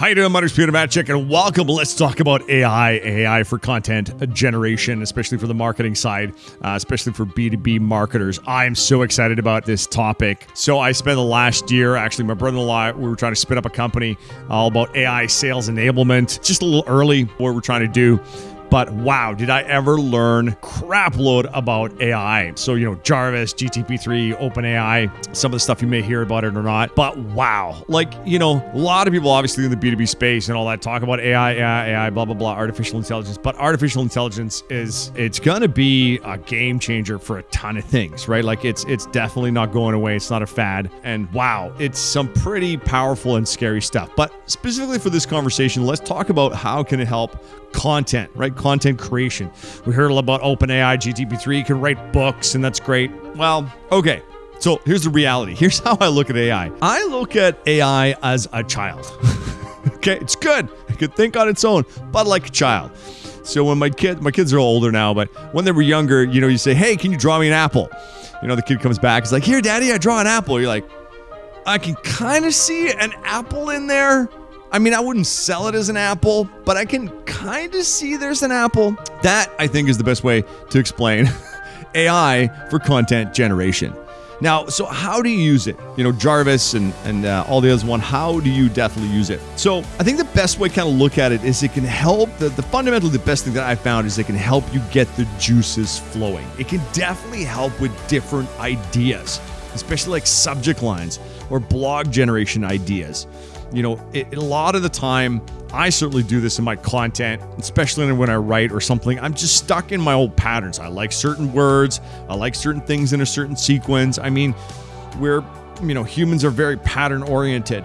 How you doing, Mutters Peter Matchik, and welcome. Let's talk about AI, AI for content generation, especially for the marketing side, uh, especially for B2B marketers. I am so excited about this topic. So I spent the last year, actually, my brother-in-law, we were trying to spin up a company all about AI sales enablement. Just a little early what we're trying to do. But wow, did I ever learn crap load about AI. So, you know, Jarvis, GTP3, OpenAI, some of the stuff you may hear about it or not. But wow, like, you know, a lot of people obviously in the B2B space and all that talk about AI, AI, AI, blah, blah, blah, artificial intelligence. But artificial intelligence is, it's going to be a game changer for a ton of things, right? Like it's, it's definitely not going away. It's not a fad. And wow, it's some pretty powerful and scary stuff. But specifically for this conversation, let's talk about how can it help content, right? Content creation. We heard about OpenAI, GTP3, you can write books, and that's great. Well, okay. So here's the reality. Here's how I look at AI. I look at AI as a child. okay, it's good. It can think on its own, but like a child. So when my kid, my kids are older now, but when they were younger, you know, you say, "Hey, can you draw me an apple?" You know, the kid comes back, he's like, "Here, daddy, I draw an apple." You're like, "I can kind of see an apple in there." I mean, I wouldn't sell it as an apple, but I can kind of see there's an apple. That, I think, is the best way to explain AI for content generation. Now, so how do you use it? You know, Jarvis and, and uh, all the others one, how do you definitely use it? So I think the best way to kind of look at it is it can help, the, the fundamentally the best thing that I found is it can help you get the juices flowing. It can definitely help with different ideas, especially like subject lines or blog generation ideas you know, it, a lot of the time, I certainly do this in my content, especially when I write or something. I'm just stuck in my old patterns. I like certain words, I like certain things in a certain sequence. I mean, we're, you know, humans are very pattern oriented.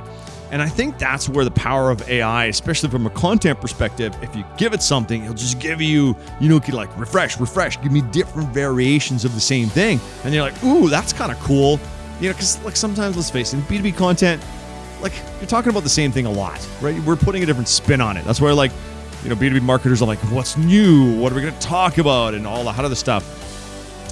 And I think that's where the power of AI, especially from a content perspective, if you give it something, it'll just give you, you know, like refresh, refresh, give me different variations of the same thing. And you're like, ooh, that's kind of cool. You know, because like sometimes, let's face it, B2B content, like you're talking about the same thing a lot, right? We're putting a different spin on it. That's where like, you know, B2B marketers are like, what's new? What are we going to talk about? And all that other stuff.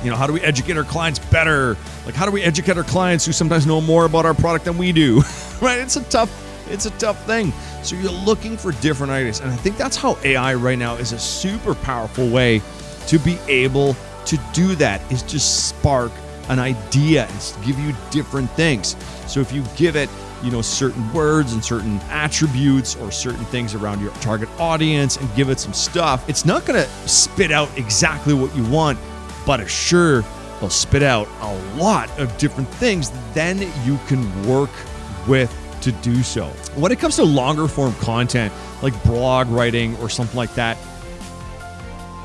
You know, how do we educate our clients better? Like, how do we educate our clients who sometimes know more about our product than we do? right? It's a tough, it's a tough thing. So you're looking for different ideas. And I think that's how AI right now is a super powerful way to be able to do that is just spark an idea and give you different things. So if you give it you know certain words and certain attributes or certain things around your target audience and give it some stuff it's not going to spit out exactly what you want but it sure will spit out a lot of different things that then you can work with to do so when it comes to longer form content like blog writing or something like that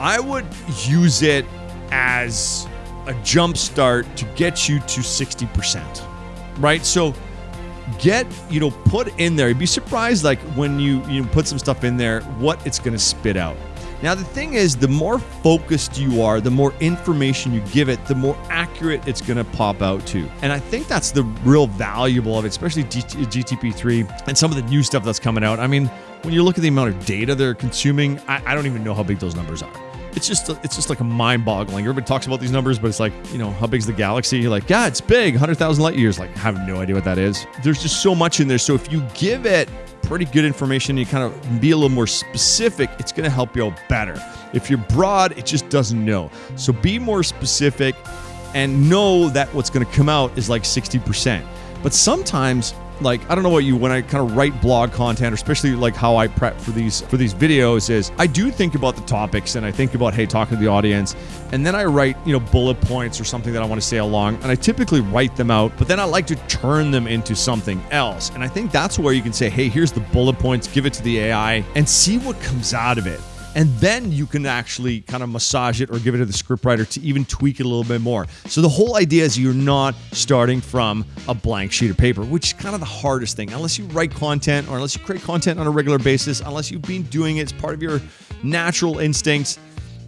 i would use it as a jump start to get you to 60% right? So get you know put in there. You'd be surprised like when you you put some stuff in there what it's going to spit out. Now the thing is the more focused you are the more information you give it the more accurate it's going to pop out to. And i think that's the real valuable of it especially gtp3 and some of the new stuff that's coming out. I mean when you look at the amount of data they're consuming i, I don't even know how big those numbers are it's just it's just like a mind-boggling. Everybody talks about these numbers, but it's like you know how big's the galaxy? You're like, yeah, it's big, hundred thousand light years. Like, I have no idea what that is. There's just so much in there. So if you give it pretty good information, you kind of be a little more specific. It's going to help you out better. If you're broad, it just doesn't know. So be more specific and know that what's going to come out is like 60%. But sometimes like I don't know what you when I kind of write blog content, or especially like how I prep for these for these videos is I do think about the topics and I think about hey talking to the audience, and then I write you know bullet points or something that I want to say along, and I typically write them out, but then I like to turn them into something else, and I think that's where you can say hey here's the bullet points, give it to the AI, and see what comes out of it and then you can actually kind of massage it or give it to the scriptwriter to even tweak it a little bit more. So the whole idea is you're not starting from a blank sheet of paper, which is kind of the hardest thing. Unless you write content or unless you create content on a regular basis, unless you've been doing it, it's part of your natural instincts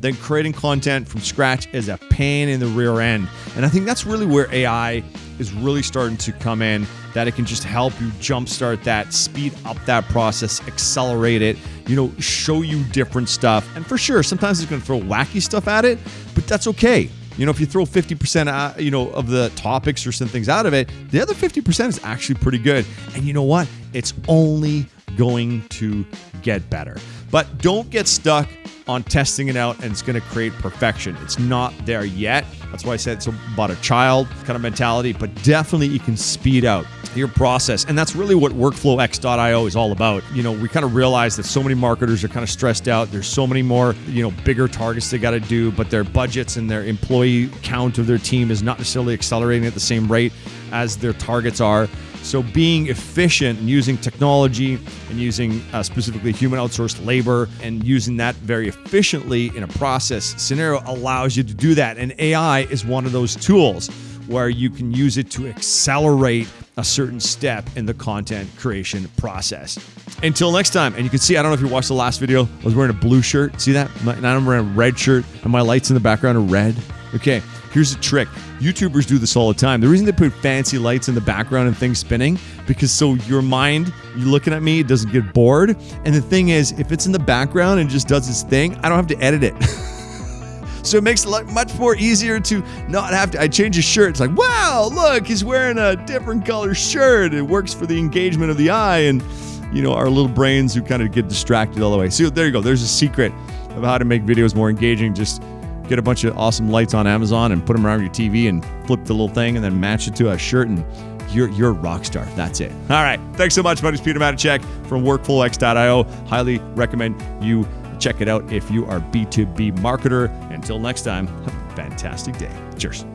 then creating content from scratch is a pain in the rear end. And I think that's really where AI is really starting to come in, that it can just help you jumpstart that, speed up that process, accelerate it, you know, show you different stuff. And for sure, sometimes it's going to throw wacky stuff at it, but that's okay. You know, if you throw 50% out, uh, you know, of the topics or some things out of it, the other 50% is actually pretty good. And you know what? It's only going to get better. But don't get stuck on testing it out and it's going to create perfection. It's not there yet. That's why I said it's about a child kind of mentality, but definitely you can speed out your process. And that's really what workflowx.io is all about. You know, we kind of realize that so many marketers are kind of stressed out. There's so many more, you know, bigger targets they got to do, but their budgets and their employee count of their team is not necessarily accelerating at the same rate as their targets are. So, being efficient and using technology and using uh, specifically human outsourced labor and using that very efficiently in a process scenario allows you to do that. And AI is one of those tools where you can use it to accelerate a certain step in the content creation process. Until next time, and you can see, I don't know if you watched the last video, I was wearing a blue shirt. See that? Now I'm wearing a red shirt, and my lights in the background are red. Okay, here's a trick. YouTubers do this all the time. The reason they put fancy lights in the background and things spinning, because so your mind, you're looking at me, it doesn't get bored. And the thing is, if it's in the background and just does its thing, I don't have to edit it. so it makes it much more easier to not have to. I change his shirt. It's like, wow, look, he's wearing a different color shirt. It works for the engagement of the eye and, you know, our little brains who kind of get distracted all the way. So there you go. There's a secret of how to make videos more engaging. Just get a bunch of awesome lights on Amazon and put them around your TV and flip the little thing and then match it to a shirt and you're you're a rock star. That's it. All right. Thanks so much, buddy. It's Peter Matacek from WorkflowX.io. Highly recommend you check it out if you are B2B marketer. Until next time, have a fantastic day. Cheers.